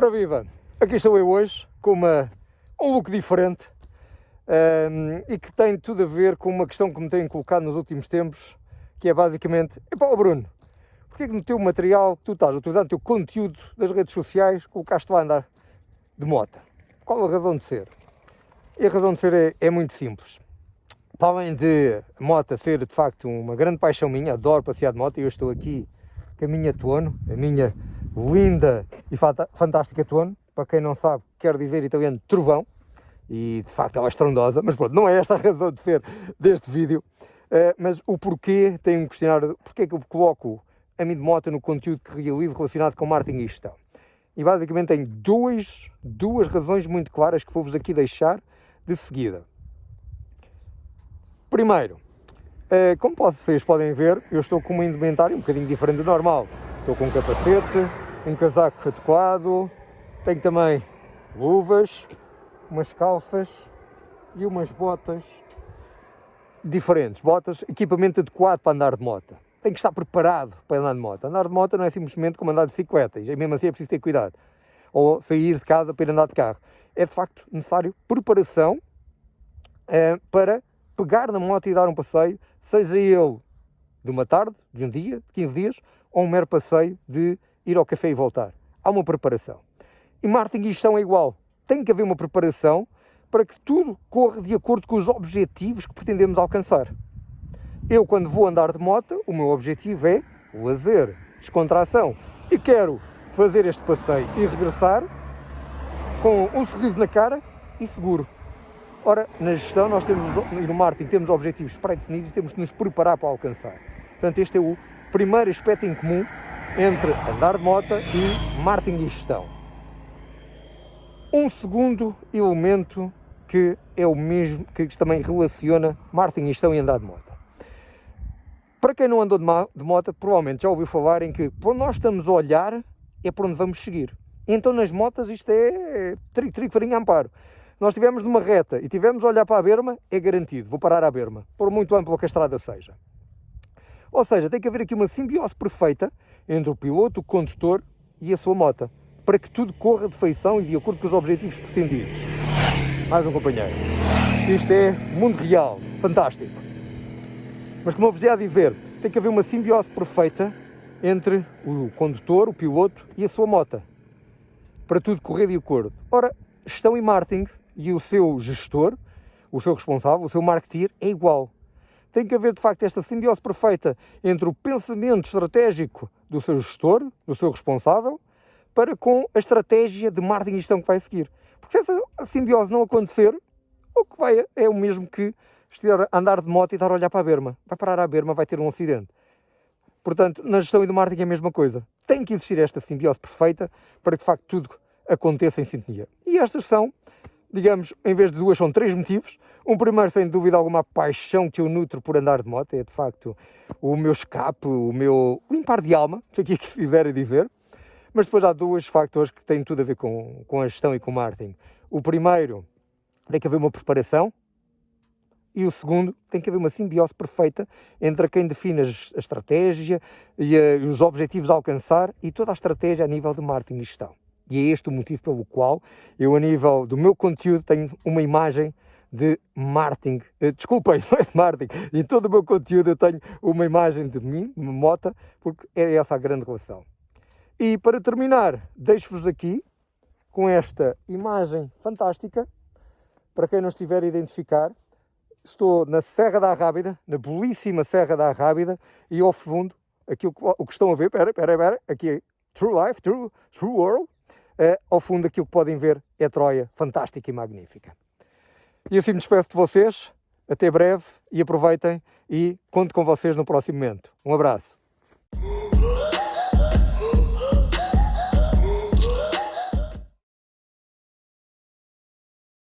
Ora viva, aqui estou eu hoje com uma, um look diferente um, e que tem tudo a ver com uma questão que me têm colocado nos últimos tempos, que é basicamente, epá, Bruno, porquê que no teu material que tu estás utilizando, no teu conteúdo das redes sociais, colocaste lá andar de moto? Qual a razão de ser? E a razão de ser é, é muito simples. Para além de moto ser de facto uma grande paixão minha, adoro passear de moto e eu estou aqui com a minha Tuono, a minha linda e fantástica Tuono, para quem não sabe, quer dizer italiano trovão, e de facto ela é estrondosa, mas pronto, não é esta a razão de ser deste vídeo, uh, mas o porquê, tenho-me questionado, porquê é que eu coloco a de moto no conteúdo que realizo relacionado com marketing e gestão. E basicamente tenho dois, duas razões muito claras que vou-vos aqui deixar de seguida. Primeiro, uh, como vocês podem ver, eu estou com uma indumentária um bocadinho diferente do normal. Estou com um capacete, um casaco adequado, tenho também luvas, umas calças e umas botas diferentes. Botas, equipamento adequado para andar de moto. Tem que estar preparado para andar de moto. Andar de moto não é simplesmente como andar de bicicleta, e mesmo assim é preciso ter cuidado. Ou sair de casa para ir andar de carro. É de facto necessário preparação eh, para pegar na moto e dar um passeio, seja ele de uma tarde, de um dia, de 15 dias, ou um mero passeio de ir ao café e voltar. Há uma preparação. E marketing e gestão é igual. Tem que haver uma preparação para que tudo corra de acordo com os objetivos que pretendemos alcançar. Eu, quando vou andar de moto, o meu objetivo é lazer, descontração. E quero fazer este passeio e regressar com um sorriso na cara e seguro. Ora, na gestão nós temos, e no marketing temos objetivos pré-definidos e temos de nos preparar para alcançar. Portanto, este é o primeiro aspecto em comum entre andar de moto e marketing e gestão. Um segundo elemento que é o mesmo, que também relaciona marketing e andar de moto. Para quem não andou de moto, provavelmente já ouviu falar em que por nós estamos a olhar é por onde vamos seguir. Então nas motas isto é trigo, trigo, farinha, amparo. Nós estivemos numa reta e tivemos a olhar para a berma, é garantido, vou parar à berma, por muito ampla que a estrada seja. Ou seja, tem que haver aqui uma simbiose perfeita entre o piloto, o condutor e a sua moto, para que tudo corra de feição e de acordo com os objetivos pretendidos. Mais um companheiro. Isto é mundo real, fantástico. Mas como eu vos ia dizer, tem que haver uma simbiose perfeita entre o condutor, o piloto e a sua moto, para tudo correr de acordo. Ora, gestão e marketing e o seu gestor, o seu responsável, o seu marketeer é igual. Tem que haver, de facto, esta simbiose perfeita entre o pensamento estratégico do seu gestor, do seu responsável, para com a estratégia de marketing e gestão que vai seguir. Porque se essa simbiose não acontecer, o que vai é o mesmo que andar de moto e estar a olhar para a berma. Vai parar à berma, vai ter um acidente. Portanto, na gestão e do marketing é a mesma coisa. Tem que existir esta simbiose perfeita para que, de facto, tudo aconteça em sintonia. E estas são digamos, em vez de duas, são três motivos. Um primeiro, sem dúvida alguma, a paixão que eu nutro por andar de moto, é de facto o meu escape, o meu limpar de alma, se aqui quiser dizer. Mas depois há dois factores que têm tudo a ver com, com a gestão e com o marketing. O primeiro, tem que haver uma preparação, e o segundo, tem que haver uma simbiose perfeita entre quem define a estratégia e, a, e os objetivos a alcançar e toda a estratégia a nível de marketing e gestão. E é este o motivo pelo qual eu, a nível do meu conteúdo, tenho uma imagem de marketing. Uh, desculpem, não é de marketing. Em todo o meu conteúdo eu tenho uma imagem de mim, de uma moto, porque é essa a grande relação. E para terminar, deixo-vos aqui com esta imagem fantástica. Para quem não estiver a identificar, estou na Serra da Arrábida, na belíssima Serra da Arrábida, e ao fundo, aqui o, que estão a ver, espera, espera, espera, aqui é True Life, True, True World, ao fundo aquilo que podem ver é Troia, fantástica e magnífica. E assim me despeço de vocês, até breve e aproveitem e conto com vocês no próximo momento. Um abraço.